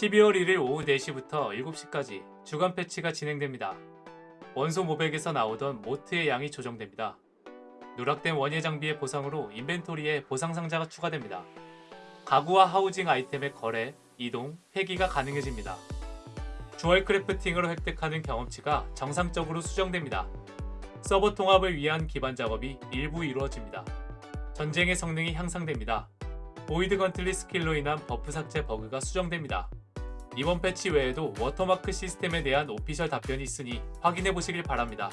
12월 1일 오후 4시부터 7시까지 주간 패치가 진행됩니다. 원소 mote백에서 나오던 mote의 양이 조정됩니다. 누락된 원예 장비의 보상으로 inventory에 보상 상자가 추가됩니다. 가구와 하우징 아이템의 거래, 이동, 폐기가 가능해집니다. jewel crafting으로 획득하는 경험치가 정상적으로 수정됩니다. 서버 통합을 위한 기반 작업이 일부 이루어집니다. 전쟁의 성능이 향상됩니다. void gauntlet skill로 인한 buff 삭제 버그가 수정됩니다. 이번 패치 외에도 워터마크 시스템에 대한 official 답변이 있으니 확인해 보시길 바랍니다.